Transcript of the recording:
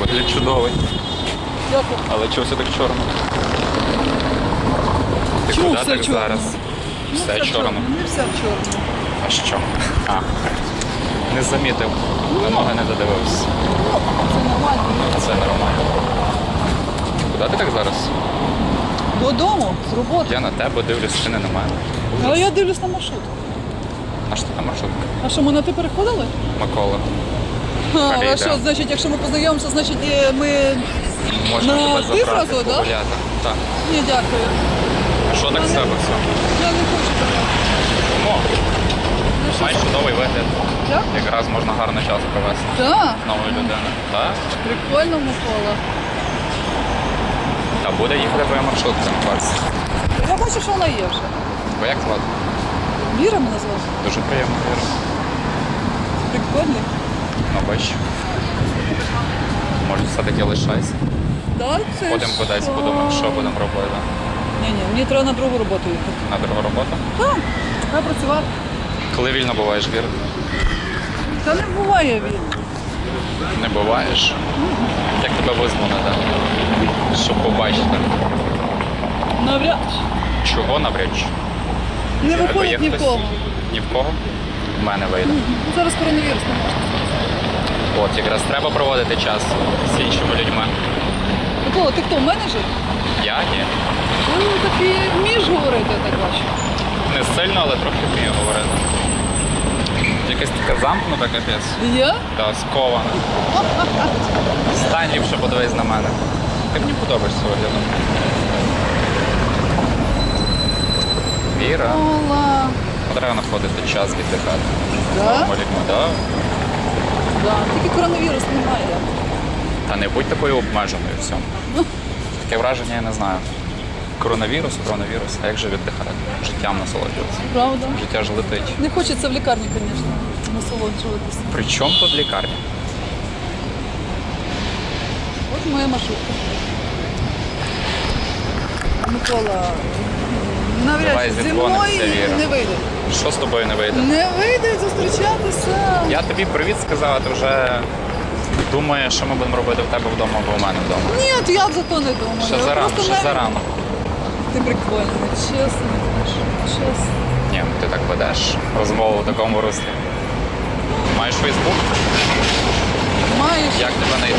Вигляд чудовий. Дякую. Але чого все так чорно? Ти Чому куди все так чорно? зараз? Ну, Все чорно. Не все в чорному. А що? А. Не замітив. Вимоги не додивився. Це нормально. Це нормально. Куди ти так зараз? Додому, з роботи. Я на тебе дивлюсь, ти не на мене. Але я дивлюсь на маршрут. А що ти на маршрутка? А що, ми на ти переходили? Микола. А, що, значить, якщо ми познайомимося, значить е, ми. Можна На тебе ти забрати зразу, да? погуляти. Так. Ні, дякую. Що так з тебе все? Я не хочу тебе. Тому Ну, що маєш чудовий вигляд. Так? Якраз можна гарно час провести Так, з новою людиною. Так? прикольно Микола. Та буде їхати твоя маршрутка на парці. Я бачу, що вона є вже. Бо як звати? Віра мене звати. Дуже приємно Віра. Прикольний. Бач. Може все-таки лишайся. Да, це кудись, що? подумаємо, що будемо робити. Ні, ні, мені треба на другу роботу їхати. На другу роботу. Так, треба працювати. Коли вільно буваєш, Вір? Та не буває він. Не буваєш. Як тебе визвонити? Щоб побачити. Навряд. Чого навряд чи? Не виходить є ні в хтось? кого. Ні в кого? В мене вийде. Ну, Зараз коронавірус не можна. От, якраз треба проводити час з іншими людьми. Микола, ти хто, менеджер? Я ні. Ти такий вмієш говорити, я так бачу. Не сильно, але трохи вмію говорити. Якась така замкнута капець. Я? Та скована. Стань ліпше подивись на мене. Ти мені подобаєшся виглядом. Віра. Ола. Треба знаходити час віддихати. Да? Нормально, да? Да. Тільки коронавірус немає. Та не будь такою обмеженою в цьому. Таке враження я не знаю. Коронавірус, коронавірус, а як же віддихати? Життям насолоджуватися. Правда? Життя ж летить. Не хочеться в лікарні, звісно, насолоджуватися. При чому тут лікарня? От моя маршрутка. Микола, навряд чи зі мною не вийде. Що з тобою не вийде? Не вийде зустрічатися. Я тобі привіт сказав, а ти вже думаєш, що ми будемо робити в тебе вдома або у мене вдома. Ні, я за то не думаю. Ще зарано, ще навіть- зарано. Ти прикольний, чесно. Чесно. Ні, ну ти так ведеш розмову в такому руслі. Маєш Фейсбук? Маєш. Як тебе знайти?